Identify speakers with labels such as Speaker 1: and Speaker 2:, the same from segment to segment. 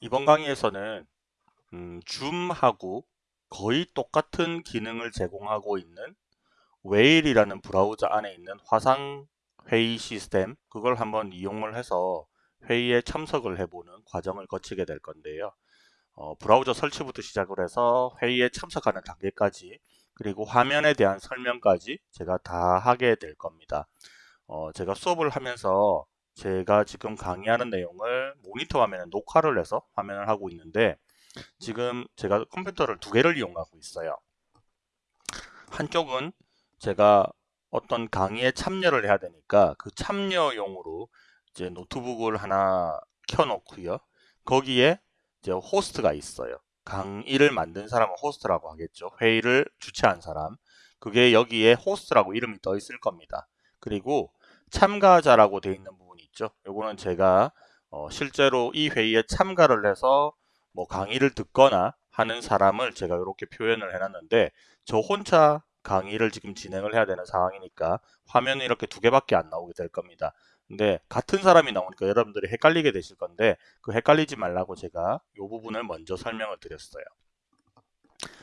Speaker 1: 이번 강의에서는 음, 줌하고 거의 똑같은 기능을 제공하고 있는 웨일이라는 브라우저 안에 있는 화상 회의 시스템 그걸 한번 이용을 해서 회의에 참석을 해보는 과정을 거치게 될 건데요. 어, 브라우저 설치부터 시작을 해서 회의에 참석하는 단계까지 그리고 화면에 대한 설명까지 제가 다 하게 될 겁니다. 어, 제가 수업을 하면서 제가 지금 강의하는 내용을 모니터 화면에 녹화를 해서 화면을 하고 있는데 지금 제가 컴퓨터를 두 개를 이용하고 있어요. 한쪽은 제가 어떤 강의에 참여를 해야 되니까 그 참여용으로 이제 노트북을 하나 켜놓고요. 거기에 이제 호스트가 있어요. 강의를 만든 사람은 호스트라고 하겠죠. 회의를 주최한 사람. 그게 여기에 호스트라고 이름이 떠 있을 겁니다. 그리고 참가자라고 되어 있는 부분이 있죠. 요거는 제가 어 실제로 이 회의에 참가를 해서 뭐 강의를 듣거나 하는 사람을 제가 이렇게 표현을 해놨는데 저 혼자 강의를 지금 진행을 해야 되는 상황이니까 화면이 이렇게 두 개밖에 안 나오게 될 겁니다. 근데 같은 사람이 나오니까 여러분들이 헷갈리게 되실 건데 그 헷갈리지 말라고 제가 이 부분을 먼저 설명을 드렸어요.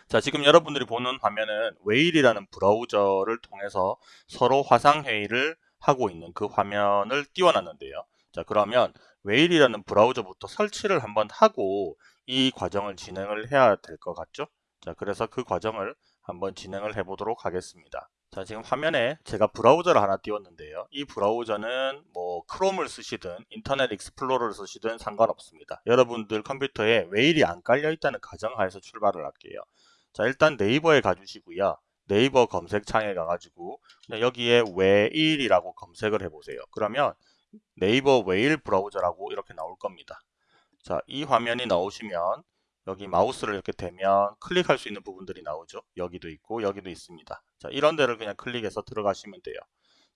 Speaker 1: 자 지금 여러분들이 보는 화면은 웨일이라는 브라우저를 통해서 서로 화상회의를 하고 있는 그 화면을 띄워놨는데요. 자 그러면 웨일이라는 브라우저부터 설치를 한번 하고 이 과정을 진행을 해야 될 것 같죠? 자 그래서 그 과정을 한번 진행을 해 보도록 하겠습니다. 자 지금 화면에 제가 브라우저를 하나 띄웠는데요. 이 브라우저는 뭐 크롬을 쓰시든 인터넷 익스플로러를 쓰시든 상관없습니다. 여러분들 컴퓨터에 웨일이 안 깔려 있다는 가정하에서 출발을 할게요. 자 일단 네이버에 가주시고요. 네이버 검색창에 가가지고 여기에 웨일이라고 검색을 해보세요. 그러면 네이버 웨일 브라우저라고 이렇게 나올 겁니다. 자, 이 화면이 나오시면 여기 마우스를 이렇게 대면 클릭할 수 있는 부분들이 나오죠. 여기도 있고 여기도 있습니다. 자, 이런 데를 그냥 클릭해서 들어가시면 돼요.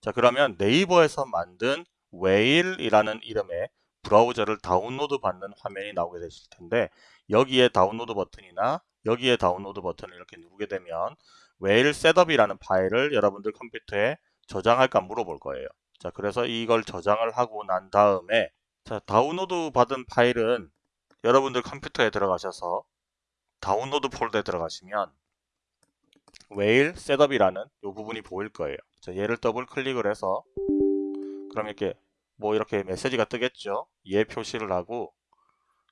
Speaker 1: 자, 그러면 네이버에서 만든 웨일이라는 이름의 브라우저를 다운로드 받는 화면이 나오게 되실 텐데 여기에 다운로드 버튼이나 여기에 다운로드 버튼을 이렇게 누르게 되면 웨일 setup이라는 파일을 여러분들 컴퓨터에 저장할까 물어볼 거예요. 자, 그래서 이걸 저장을 하고 난 다음에 자, 다운로드 받은 파일은 여러분들 컴퓨터에 들어가셔서 다운로드 폴더에 들어가시면 웨일 setup이라는 이 부분이 보일 거예요. 자, 얘를 더블 클릭을 해서 그럼 이렇게 뭐 이렇게 메시지가 뜨겠죠. 얘 표시를 하고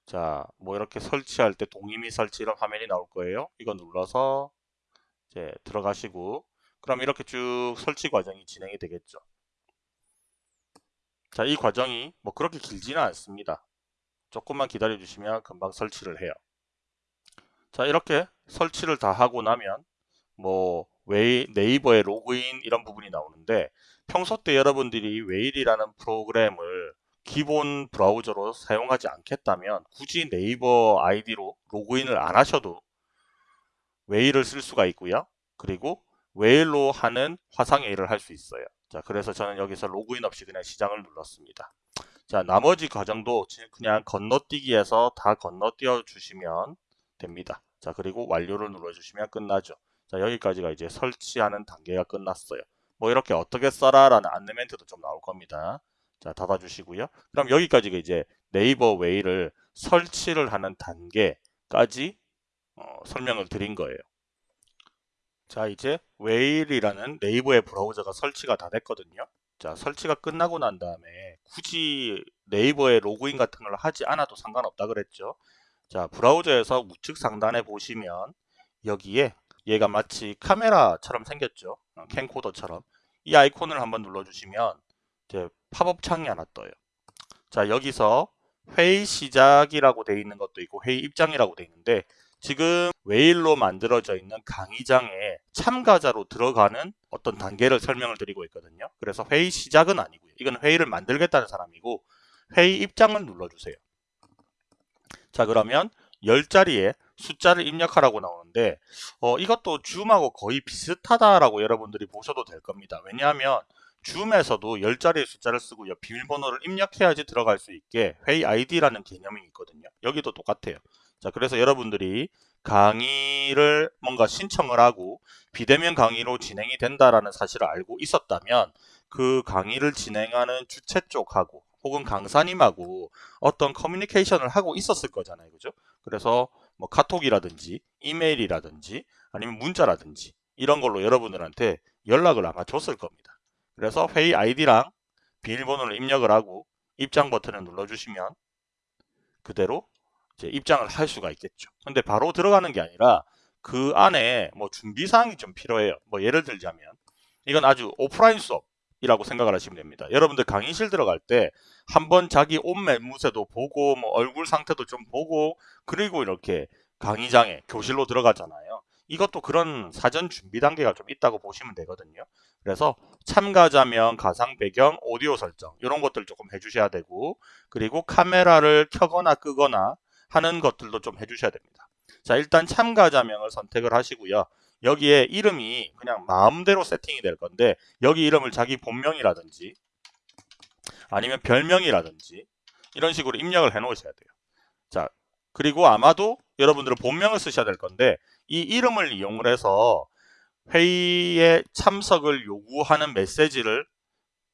Speaker 1: 자, 뭐 이렇게 설치할 때 동의 및 설치 이런 화면이 나올 거예요. 이거 눌러서 이제 들어가시고 그럼 이렇게 쭉 설치 과정이 진행이 되겠죠. 자, 이 과정이 뭐 그렇게 길지는 않습니다. 조금만 기다려 주시면 금방 설치를 해요. 자, 이렇게 설치를 다 하고 나면 뭐 웨일, 네이버의 로그인 이런 부분이 나오는데 평소 때 여러분들이 웨일이라는 프로그램을 기본 브라우저로 사용하지 않겠다면 굳이 네이버 아이디로 로그인을 안 하셔도 웨일을 쓸 수가 있고요. 그리고 웨일로 하는 화상회의를 할 수 있어요. 자, 그래서 저는 여기서 로그인 없이 그냥 시작을 눌렀습니다. 자, 나머지 과정도 그냥 건너뛰기에서 다 건너뛰어 주시면 됩니다. 자, 그리고 완료를 눌러주시면 끝나죠. 자, 여기까지가 이제 설치하는 단계가 끝났어요. 뭐 이렇게 어떻게 써라 라는 안내 멘트도 좀 나올 겁니다. 자, 닫아주시고요. 그럼 여기까지가 이제 네이버 웨일을 설치를 하는 단계까지 어, 설명을 드린 거예요. 자 이제 웨일이라는 네이버의 브라우저가 설치가 다 됐거든요. 자 설치가 끝나고 난 다음에 굳이 네이버에 로그인 같은 걸 하지 않아도 상관없다 그랬죠. 자 브라우저에서 우측 상단에 보시면 여기에 얘가 마치 카메라처럼 생겼죠. 어, 캠코더처럼 이 아이콘을 한번 눌러주시면 이제 팝업 창이 하나 떠요. 자 여기서 회의 시작이라고 되어 있는 것도 있고 회의 입장이라고 되어 있는데 지금 웨일로 만들어져 있는 강의장에 참가자로 들어가는 어떤 단계를 설명을 드리고 있거든요. 그래서 회의 시작은 아니고요. 이건 회의를 만들겠다는 사람이고 회의 입장을 눌러주세요. 자 그러면 10자리에 숫자를 입력하라고 나오는데 어, 이것도 줌하고 거의 비슷하다라고 여러분들이 보셔도 될 겁니다. 왜냐하면 줌에서도 10자리의 숫자를 쓰고 요. 비밀번호를 입력해야지 들어갈 수 있게 회의 아이디라는 개념이 있거든요. 여기도 똑같아요. 자, 그래서 여러분들이 강의를 뭔가 신청을 하고 비대면 강의로 진행이 된다라는 사실을 알고 있었다면 그 강의를 진행하는 주최 쪽하고 혹은 강사님하고 어떤 커뮤니케이션을 하고 있었을 거잖아요. 그죠? 그래서 뭐 카톡이라든지 이메일이라든지 아니면 문자라든지 이런 걸로 여러분들한테 연락을 아마 줬을 겁니다. 그래서 회의 아이디랑 비밀번호를 입력을 하고 입장 버튼을 눌러주시면 그대로 입장을 할 수가 있겠죠. 근데 바로 들어가는 게 아니라 그 안에 뭐 준비 사항이 좀 필요해요. 뭐 예를 들자면 이건 아주 오프라인 수업이라고 생각을 하시면 됩니다. 여러분들 강의실 들어갈 때 한번 자기 옷 매 무새도 보고 뭐 얼굴 상태도 좀 보고 그리고 이렇게 강의장에 교실로 들어가잖아요. 이것도 그런 사전 준비 단계가 좀 있다고 보시면 되거든요. 그래서 참가자명, 가상 배경, 오디오 설정 이런 것들 조금 해주셔야 되고 그리고 카메라를 켜거나 끄거나 하는 것들도 좀 해주셔야 됩니다. 자 일단 참가자명을 선택을 하시고요. 여기에 이름이 그냥 마음대로 세팅이 될 건데 여기 이름을 자기 본명이라든지 아니면 별명이라든지 이런 식으로 입력을 해 놓으셔야 돼요. 자 그리고 아마도 여러분들은 본명을 쓰셔야 될 건데 이 이름을 이용을 해서 회의에 참석을 요구하는 메시지를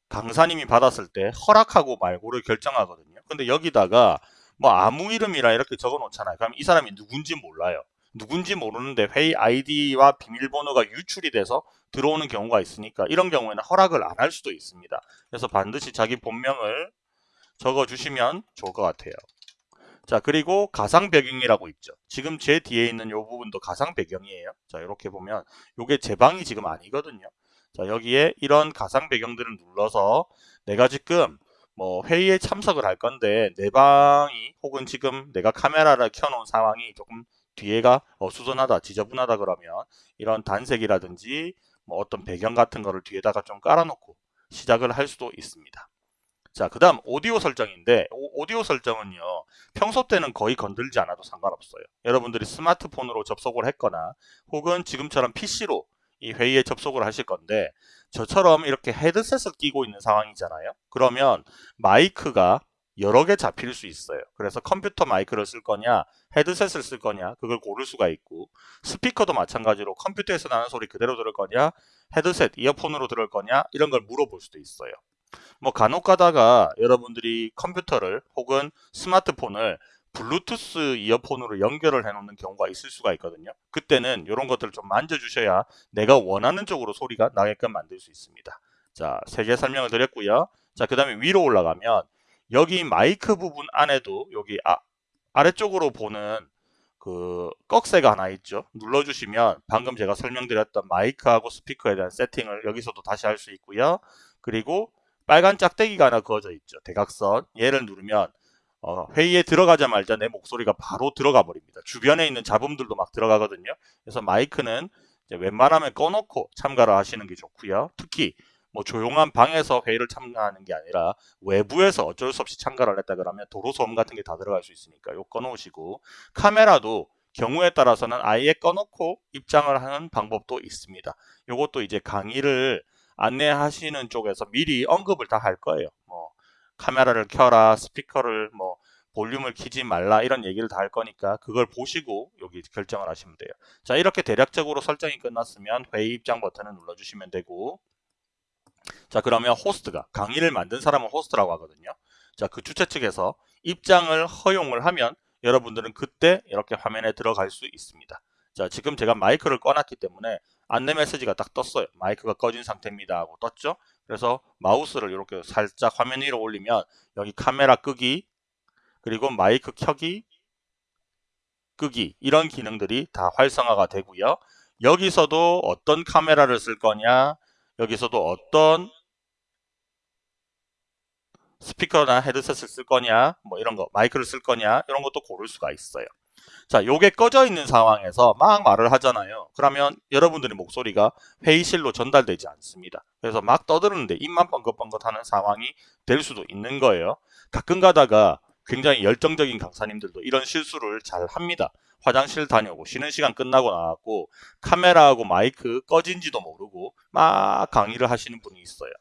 Speaker 1: 강사님이 받았을 때 허락하고 말고를 결정하거든요. 근데 여기다가 뭐 아무 이름이라 이렇게 적어 놓잖아요. 그럼 이 사람이 누군지 몰라요. 누군지 모르는데 회의 아이디와 비밀번호가 유출이 돼서 들어오는 경우가 있으니까 이런 경우에는 허락을 안 할 수도 있습니다. 그래서 반드시 자기 본명을 적어 주시면 좋을 것 같아요. 자 그리고 가상 배경이라고 있죠. 지금 제 뒤에 있는 이 부분도 가상 배경이에요. 자 이렇게 보면 이게 제 방이 지금 아니거든요. 자 여기에 이런 가상 배경들을 눌러서 내가 지금 뭐 회의에 참석을 할 건데 내 방이 혹은 지금 내가 카메라를 켜놓은 상황이 조금 뒤에가 어수선하다 지저분하다 그러면 이런 단색이라든지 뭐 어떤 배경 같은 거를 뒤에다가 좀 깔아놓고 시작을 할 수도 있습니다. 자, 그 다음 오디오 설정인데 오, 디오 설정은요. 평소 때는 거의 건들지 않아도 상관없어요. 여러분들이 스마트폰으로 접속을 했거나 혹은 지금처럼 PC로 이 회의에 접속을 하실 건데 저처럼 이렇게 헤드셋을 끼고 있는 상황이잖아요. 그러면 마이크가 여러 개 잡힐 수 있어요. 그래서 컴퓨터 마이크를 쓸 거냐 헤드셋을 쓸 거냐 그걸 고를 수가 있고 스피커도 마찬가지로 컴퓨터에서 나는 소리 그대로 들을 거냐 헤드셋 이어폰으로 들을 거냐 이런 걸 물어볼 수도 있어요. 뭐 간혹 가다가 여러분들이 컴퓨터를 혹은 스마트폰을 블루투스 이어폰으로 연결을 해 놓는 경우가 있을 수가 있거든요. 그때는 이런 것들을 좀 만져주셔야 내가 원하는 쪽으로 소리가 나게끔 만들 수 있습니다. 자, 세 개 설명을 드렸고요. 자, 그 다음에 위로 올라가면 여기 마이크 부분 안에도 여기 아, 아래쪽으로 보는 그 꺽쇠가 하나 있죠. 눌러주시면 방금 제가 설명드렸던 마이크하고 스피커에 대한 세팅을 여기서도 다시 할 수 있고요. 그리고 빨간 짝대기가 하나 그어져 있죠. 대각선. 얘를 누르면 어, 회의에 들어가자마자 내 목소리가 바로 들어가 버립니다. 주변에 있는 잡음들도 막 들어가거든요. 그래서 마이크는 웬만하면 꺼놓고 참가를 하시는 게 좋고요. 특히 뭐 조용한 방에서 회의를 참가하는 게 아니라 외부에서 어쩔 수 없이 참가를 했다 그러면 도로 소음 같은 게 다 들어갈 수 있으니까 요 꺼놓으시고 카메라도 경우에 따라서는 아예 꺼놓고 입장을 하는 방법도 있습니다. 요것도 이제 강의를 안내하시는 쪽에서 미리 언급을 다 할 거예요. 뭐 카메라를 켜라, 스피커를 뭐 볼륨을 키지 말라 이런 얘기를 다 할 거니까 그걸 보시고 여기 결정을 하시면 돼요. 자 이렇게 대략적으로 설정이 끝났으면 회의 입장 버튼을 눌러주시면 되고 자 그러면 호스트가 강의를 만든 사람은 호스트라고 하거든요. 자 그 주최 측에서 입장을 허용을 하면 여러분들은 그때 이렇게 화면에 들어갈 수 있습니다. 자 지금 제가 마이크를 꺼놨기 때문에 안내 메시지가 딱 떴어요. 마이크가 꺼진 상태입니다 하고 떴죠. 그래서 마우스를 이렇게 살짝 화면 위로 올리면 여기 카메라 끄기 그리고 마이크 켜기 끄기 이런 기능들이 다 활성화가 되고요. 여기서도 어떤 카메라를 쓸 거냐 여기서도 어떤 스피커나 헤드셋을 쓸 거냐 뭐 이런 거 마이크를 쓸 거냐 이런 것도 고를 수가 있어요. 자, 요게 꺼져 있는 상황에서 막 말을 하잖아요. 그러면 여러분들의 목소리가 회의실로 전달되지 않습니다. 그래서 막 떠드는데 입만 뻥긋뻥긋 하는 상황이 될 수도 있는 거예요. 가끔 가다가 굉장히 열정적인 강사님들도 이런 실수를 잘 합니다. 화장실 다녀오고 쉬는 시간 끝나고 나왔고 카메라하고 마이크 꺼진지도 모르고 막 강의를 하시는 분이 있어요.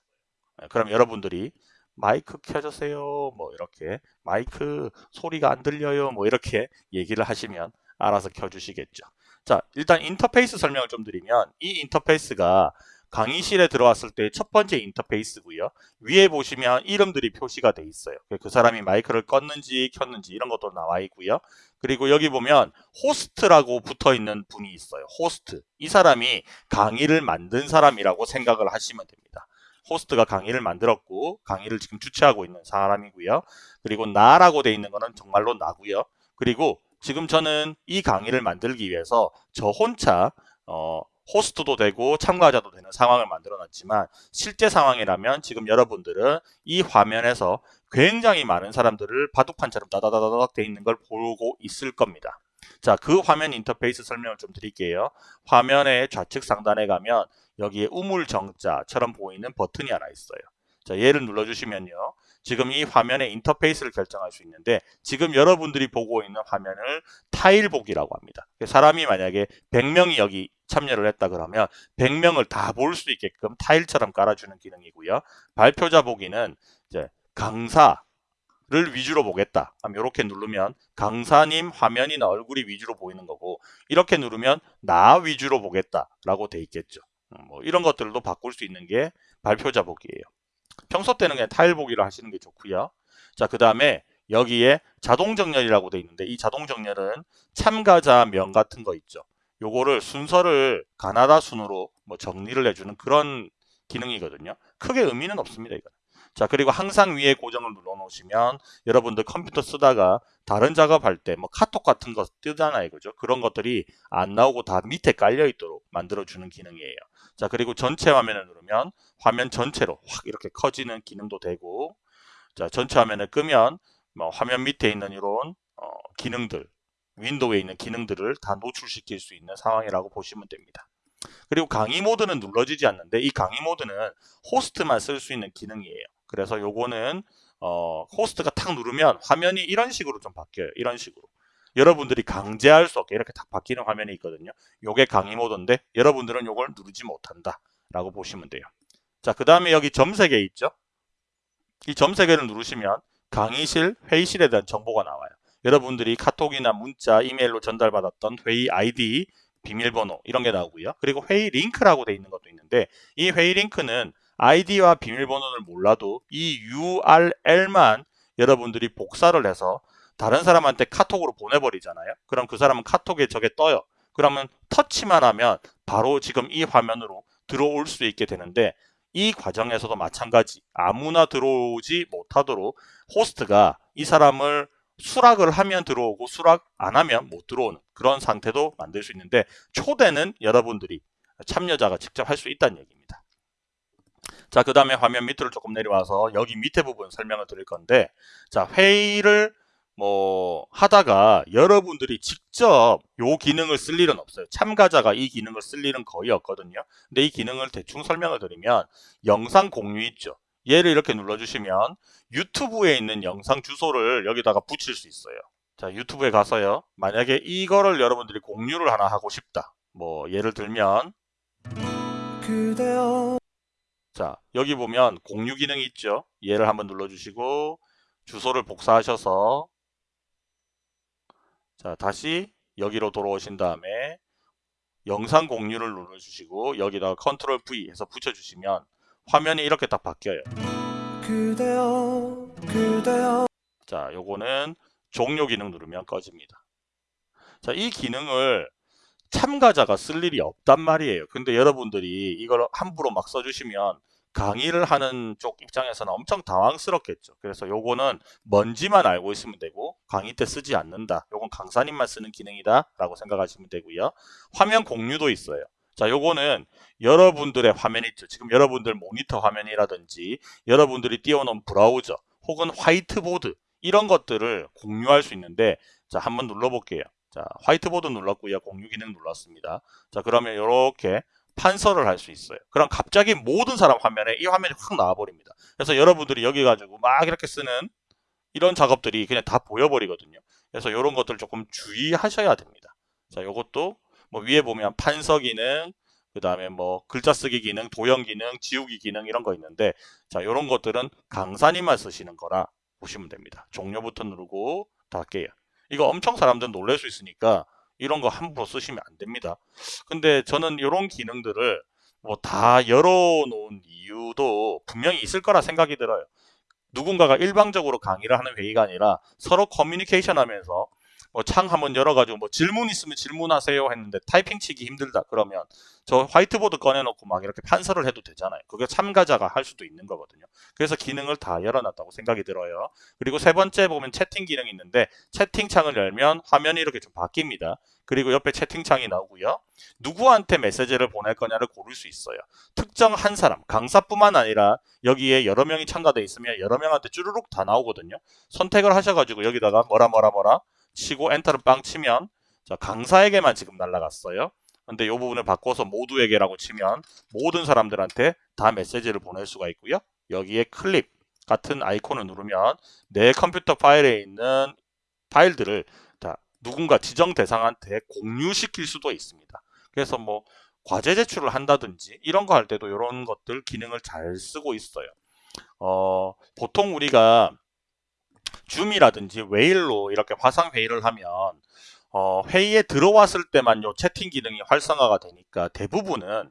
Speaker 1: 네, 그럼 여러분들이 마이크 켜주세요 뭐 이렇게 마이크 소리가 안 들려요 뭐 이렇게 얘기를 하시면 알아서 켜주시겠죠 자 일단 인터페이스 설명을 좀 드리면 이 인터페이스가 강의실에 들어왔을 때 첫 번째 인터페이스고요. 위에 보시면 이름들이 표시가 돼 있어요. 그 사람이 마이크를 껐는지 켰는지 이런 것도 나와 있고요. 그리고 여기 보면 호스트라고 붙어 있는 분이 있어요. 호스트. 이 사람이 강의를 만든 사람이라고 생각을 하시면 됩니다. 호스트가 강의를 만들었고 강의를 지금 주최하고 있는 사람이고요. 그리고 나라고 돼 있는 거는 정말로 나고요. 그리고 지금 저는 이 강의를 만들기 위해서 저 혼자 어, 호스트도 되고 참가자도 되는 상황을 만들어 놨지만 실제 상황이라면 지금 여러분들은 이 화면에서 굉장히 많은 사람들을 바둑판처럼 다다다다닥 돼 있는 걸 보고 있을 겁니다. 자, 그 화면 인터페이스 설명을 좀 드릴게요. 화면의 좌측 상단에 가면 여기에 우물 정자처럼 보이는 버튼이 하나 있어요. 자, 얘를 눌러주시면요. 지금 이 화면의 인터페이스를 결정할 수 있는데 지금 여러분들이 보고 있는 화면을 타일 보기라고 합니다. 사람이 만약에 100명이 여기 참여를 했다 그러면 100명을 다 볼 수 있게끔 타일처럼 깔아주는 기능이고요. 발표자 보기는 이제 강사 를 위주로 보겠다. 이렇게 누르면 강사님 화면이나 얼굴이 위주로 보이는 거고 이렇게 누르면 나 위주로 보겠다라고 돼 있겠죠. 음, 뭐 이런 것들도 바꿀 수 있는 게 발표자 보기예요. 평소 때는 그냥 타일 보기를 하시는 게 좋고요. 자, 그 다음에 여기에 자동 정렬이라고 돼 있는데 이 자동 정렬은 참가자 명 같은 거 있죠. 요거를 순서를 가나다 순으로 뭐 정리를 해주는 그런 기능이거든요. 크게 의미는 없습니다. 이거. 자 그리고 항상 위에 고정을 눌러 놓으시면 여러분들 컴퓨터 쓰다가 다른 작업할 때 뭐 카톡 같은 거 뜨잖아요 그죠 그런 것들이 안 나오고 다 밑에 깔려 있도록 만들어 주는 기능이에요 자 그리고 전체 화면을 누르면 화면 전체로 확 이렇게 커지는 기능도 되고 자 전체 화면을 끄면 뭐 화면 밑에 있는 이런 어, 기능들 윈도우에 있는 기능들을 다 노출시킬 수 있는 상황이라고 보시면 됩니다. 그리고 강의 모드는 눌러지지 않는데 이 강의 모드는 호스트만 쓸 수 있는 기능이에요. 그래서 요거는 어, 호스트가 탁 누르면 화면이 이런 식으로 좀 바뀌어요. 이런 식으로. 여러분들이 강제할 수 없게 이렇게 딱 바뀌는 화면이 있거든요. 요게 강의 모드인데 여러분들은 요걸 누르지 못한다 라고 보시면 돼요. 자, 그 다음에 여기 점 3개 있죠? 이점 3개를 누르시면 강의실, 회의실에 대한 정보가 나와요. 여러분들이 카톡이나 문자, 이메일로 전달받았던 회의 아이디, 비밀번호 이런 게 나오고요. 그리고 회의 링크라고 돼 있는 것도 있는데 이 회의 링크는 아이디와 비밀번호를 몰라도 이 URL만 여러분들이 복사를 해서 다른 사람한테 카톡으로 보내버리잖아요. 그럼 그 사람은 카톡에 저게 떠요. 그러면 터치만 하면 바로 지금 이 화면으로 들어올 수 있게 되는데 이 과정에서도 마찬가지 아무나 들어오지 못하도록 호스트가 이 사람을 수락을 하면 들어오고 수락 안 하면 못 들어오는 그런 상태도 만들 수 있는데 초대는 여러분들이 참여자가 직접 할 수 있다는 얘기입니다. 자, 그 다음에 화면 밑으로 조금 내려와서 여기 밑에 부분 설명을 드릴 건데 자, 회의를 뭐 하다가 여러분들이 직접 요 기능을 쓸 일은 없어요. 참가자가 이 기능을 쓸 일은 거의 없거든요. 근데 이 기능을 대충 설명을 드리면 영상 공유 있죠. 얘를 이렇게 눌러주시면 유튜브에 있는 영상 주소를 여기다가 붙일 수 있어요. 자 유튜브에 가서요. 만약에 이거를 여러분들이 공유를 하나 하고 싶다. 뭐 예를 들면 그대여. 자 여기 보면 공유 기능이 있죠. 얘를 한번 눌러주시고 주소를 복사하셔서 자 다시 여기로 돌아오신 다음에 영상 공유를 눌러주시고 여기다가 컨트롤 V 해서 붙여주시면 화면이 이렇게 딱 바뀌어요. 그대여, 그대여. 자, 요거는 종료 기능 누르면 꺼집니다. 자, 이 기능을 참가자가 쓸 일이 없단 말이에요. 근데 여러분들이 이걸 함부로 막 써주시면 강의를 하는 쪽 입장에서는 엄청 당황스럽겠죠. 그래서 요거는 뭔지만 알고 있으면 되고 강의 때 쓰지 않는다. 요건 강사님만 쓰는 기능이다 라고 생각하시면 되고요. 화면 공유도 있어요. 자, 요거는 여러분들의 화면 있죠. 지금 여러분들 모니터 화면이라든지 여러분들이 띄워놓은 브라우저 혹은 화이트보드 이런 것들을 공유할 수 있는데 자, 한번 눌러볼게요. 자, 화이트보드 눌렀고요. 공유 기능 눌렀습니다. 자, 그러면 이렇게 판서를 할 수 있어요. 그럼 갑자기 모든 사람 화면에 이 화면이 확 나와버립니다. 그래서 여러분들이 여기 가지고 막 이렇게 쓰는 이런 작업들이 그냥 다 보여버리거든요. 그래서 이런 것들 조금 주의하셔야 됩니다. 자, 이것도 뭐 위에 보면 판서 기능, 그 다음에 뭐 글자 쓰기 기능, 도형 기능, 지우기 기능 이런 거 있는데 자 이런 것들은 강사님만 쓰시는 거라 보시면 됩니다. 종료부터 누르고 닫게요. 이거 엄청 사람들 놀랄 수 있으니까 이런 거 함부로 쓰시면 안 됩니다. 근데 저는 이런 기능들을 뭐 다 열어놓은 이유도 분명히 있을 거라 생각이 들어요. 누군가가 일방적으로 강의를 하는 회의가 아니라 서로 커뮤니케이션 하면서 뭐 창 한번 열어가지고 뭐 질문 있으면 질문하세요 했는데 타이핑 치기 힘들다 그러면 저 화이트보드 꺼내놓고 막 이렇게 판서를 해도 되잖아요. 그게 참가자가 할 수도 있는 거거든요. 그래서 기능을 다 열어놨다고 생각이 들어요. 그리고 세 번째 보면 채팅 기능이 있는데 채팅창을 열면 화면이 이렇게 좀 바뀝니다. 그리고 옆에 채팅창이 나오고요. 누구한테 메시지를 보낼 거냐를 고를 수 있어요. 특정 한 사람, 강사뿐만 아니라 여기에 여러 명이 참가돼 있으면 여러 명한테 쭈르륵 다 나오거든요. 선택을 하셔가지고 여기다가 뭐라 뭐라 뭐라 치고 엔터를 빵 치면 자, 강사에게만 지금 날라갔어요. 근데 이 부분을 바꿔서 모두에게라고 치면 모든 사람들한테 다 메시지를 보낼 수가 있고요. 여기에 클립 같은 아이콘을 누르면 내 컴퓨터 파일에 있는 파일들을 다 누군가 지정 대상한테 공유시킬 수도 있습니다. 그래서 뭐 과제 제출을 한다든지 이런 거 할 때도 이런 것들 기능을 잘 쓰고 있어요. 어, 보통 우리가 줌이라든지 웨일로 이렇게 화상 회의를 하면 어, 회의에 들어왔을 때만 요 채팅 기능이 활성화가 되니까 대부분은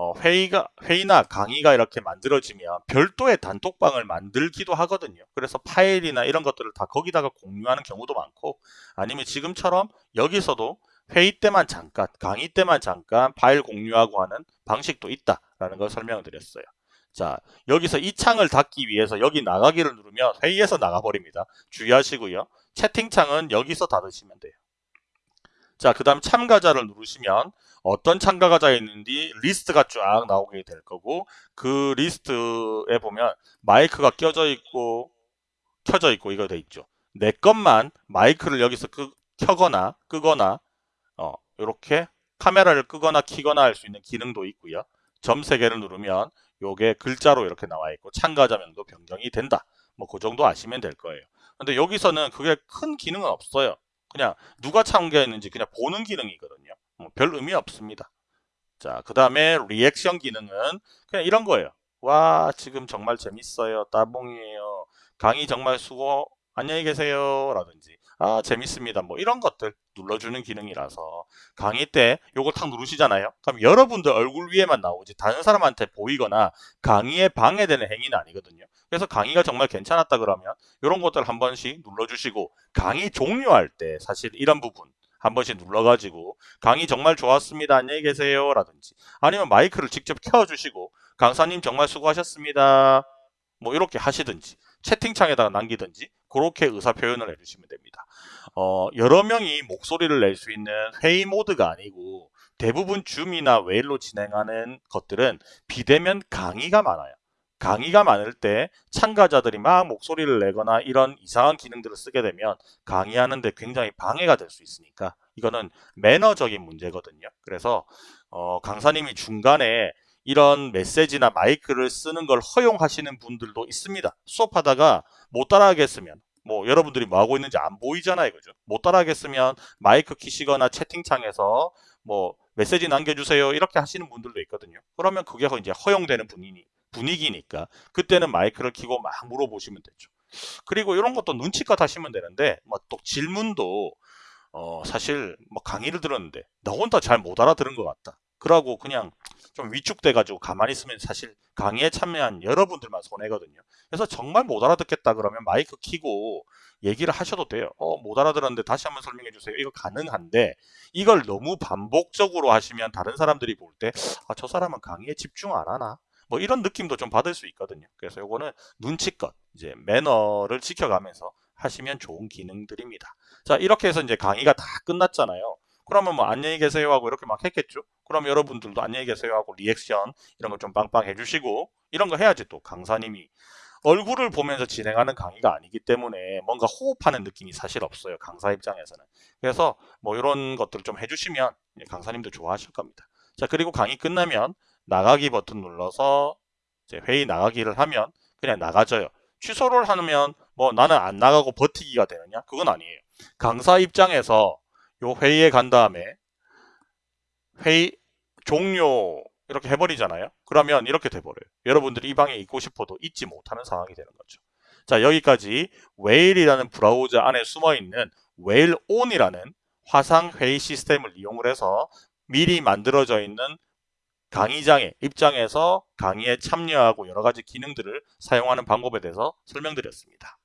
Speaker 1: 어, 회의가 회의나 강의가 이렇게 만들어지면 별도의 단톡방을 만들기도 하거든요. 그래서 파일이나 이런 것들을 다 거기다가 공유하는 경우도 많고 아니면 지금처럼 여기서도 회의 때만 잠깐, 강의 때만 잠깐 파일 공유하고 하는 방식도 있다라는 걸 설명을 드렸어요. 자, 여기서 이 창을 닫기 위해서 여기 나가기를 누르면 회의에서 나가버립니다. 주의하시고요. 채팅창은 여기서 닫으시면 돼요. 자, 그 다음 참가자를 누르시면 어떤 참가자가 있는지 리스트가 쫙 나오게 될 거고 그 리스트에 보면 마이크가 껴져 있고 켜져 있고 이거 돼 있죠. 내 것만 마이크를 여기서 끄, 켜거나 끄거나 어, 이렇게 카메라를 끄거나 키거나 할 수 있는 기능도 있고요. 점 3개를 누르면 요게 글자로 이렇게 나와 있고 참가자명도 변경이 된다. 뭐 그 정도 아시면 될 거예요. 근데 여기서는 그게 큰 기능은 없어요. 그냥 누가 참가했는지 그냥 보는 기능이거든요. 뭐 별 의미 없습니다. 자, 그 다음에 리액션 기능은 그냥 이런 거예요. 와, 지금 정말 재밌어요. 따봉이에요. 강의 정말 수고, 안녕히 계세요. 라든지, 아, 재밌습니다. 뭐 이런 것들 눌러주는 기능이라서 강의 때 요거 탁 누르시잖아요. 그럼 여러분들 얼굴 위에만 나오지 다른 사람한테 보이거나 강의에 방해되는 행위는 아니거든요. 그래서 강의가 정말 괜찮았다 그러면 이런 것들 한 번씩 눌러주시고 강의 종료할 때 사실 이런 부분 한 번씩 눌러가지고 강의 정말 좋았습니다. 안녕히 계세요. 라든지 아니면 마이크를 직접 켜주시고 강사님 정말 수고하셨습니다. 뭐 이렇게 하시든지 채팅창에다가 남기든지 그렇게 의사 표현을 해주시면 됩니다. 어, 여러 명이 목소리를 낼 수 있는 회의 모드가 아니고 대부분 줌이나 웨일로 진행하는 것들은 비대면 강의가 많아요. 강의가 많을 때 참가자들이 막 목소리를 내거나 이런 이상한 기능들을 쓰게 되면 강의하는데 굉장히 방해가 될 수 있으니까 이거는 매너적인 문제거든요. 그래서 어, 강사님이 중간에 이런 메시지나 마이크를 쓰는 걸 허용하시는 분들도 있습니다. 수업하다가 못 따라하겠으면 뭐 여러분들이 뭐 하고 있는지 안 보이잖아요. 그죠? 못 따라하겠으면 마이크 키시거나 채팅창에서 뭐 메시지 남겨주세요. 이렇게 하시는 분들도 있거든요. 그러면 그게 이제 허용되는 분위기, 분위기니까 그때는 마이크를 키고 막 물어보시면 되죠. 그리고 이런 것도 눈치껏 하시면 되는데 뭐 또 질문도 어 사실 뭐 강의를 들었는데 나 혼자 잘 못 알아들은 것 같다. 그러고 그냥 좀 위축돼가지고 가만히 있으면 사실 강의에 참여한 여러분들만 손해거든요. 그래서 정말 못 알아듣겠다 그러면 마이크 키고 얘기를 하셔도 돼요. 어, 못 알아들었는데 다시 한번 설명해 주세요. 이거 가능한데 이걸 너무 반복적으로 하시면 다른 사람들이 볼 때 아, 저 사람은 강의에 집중 안 하나? 뭐 이런 느낌도 좀 받을 수 있거든요. 그래서 이거는 눈치껏 이제 매너를 지켜가면서 하시면 좋은 기능들입니다. 자, 이렇게 해서 이제 강의가 다 끝났잖아요. 그러면 뭐 안녕히 계세요 하고 이렇게 막 했겠죠. 그럼 여러분들도 안녕히 계세요 하고 리액션 이런 거 좀 빵빵 해주시고 이런 거 해야지 또 강사님이 얼굴을 보면서 진행하는 강의가 아니기 때문에 뭔가 호흡하는 느낌이 사실 없어요. 강사 입장에서는. 그래서 뭐 이런 것들을 좀 해주시면 강사님도 좋아하실 겁니다. 자 그리고 강의 끝나면 나가기 버튼 눌러서 이제 회의 나가기를 하면 그냥 나가져요. 취소를 하면 뭐 나는 안 나가고 버티기가 되느냐? 그건 아니에요. 강사 입장에서 요 회의에 간 다음에 회의 종료 이렇게 해버리잖아요. 그러면 이렇게 돼버려요. 여러분들이 이 방에 있고 싶어도 있지 못하는 상황이 되는 거죠. 자 여기까지 웨일이라는 브라우저 안에 숨어있는 웨일온이라는 화상 회의 시스템을 이용을 해서 미리 만들어져 있는 강의장의 입장에서 강의에 참여하고 여러 가지 기능들을 사용하는 방법에 대해서 설명드렸습니다.